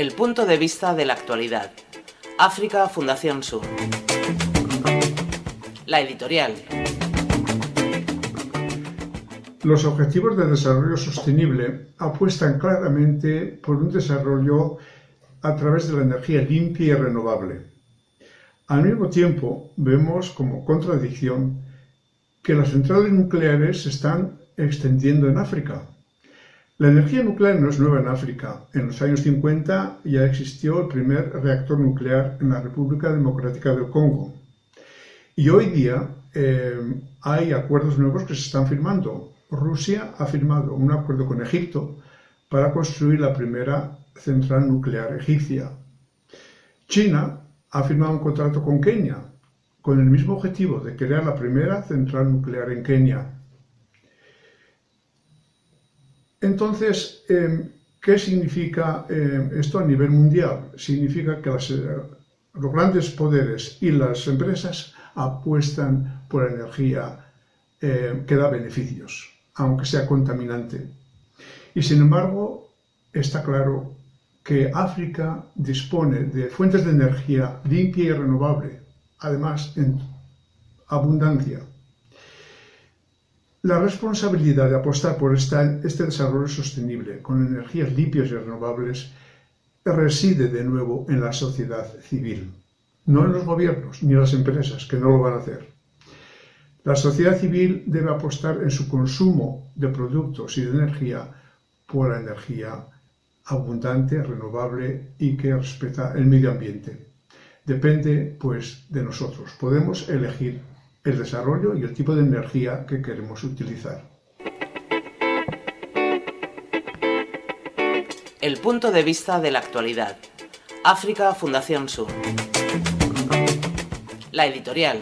El punto de vista de la actualidad. África Fundación Sur. La editorial. Los Objetivos de Desarrollo Sostenible apuestan claramente por un desarrollo a través de la energía limpia y renovable. Al mismo tiempo, vemos como contradicción que las centrales nucleares se están extendiendo en África. La energía nuclear no es nueva en África. En los años 50 ya existió el primer reactor nuclear en la República Democrática del Congo. Y hoy día eh, hay acuerdos nuevos que se están firmando. Rusia ha firmado un acuerdo con Egipto para construir la primera central nuclear egipcia. China ha firmado un contrato con Kenia con el mismo objetivo de crear la primera central nuclear en Kenia. Entonces, em, ¿qué significa em, esto a nivel mundial? Significa que eh, los grandes poderes y las empresas apuestan por energía em, que da beneficios, aunque sea contaminante. Y sin embargo, está claro que África dispone de fuentes de energía limpia y renovable, además en abundancia. La responsabilidad de apostar por este desarrollo sostenible con energías limpias y renovables reside de nuevo en la sociedad civil, no en los gobiernos ni en las empresas, que no lo van a hacer. La sociedad civil debe apostar en su consumo de productos y de energía por la energía abundante, renovable y que respeta el medio ambiente. Depende, pues, de nosotros. Podemos elegir el desarrollo y el tipo de energía que queremos utilizar. El punto de vista de la actualidad. África Fundación Sur. La editorial.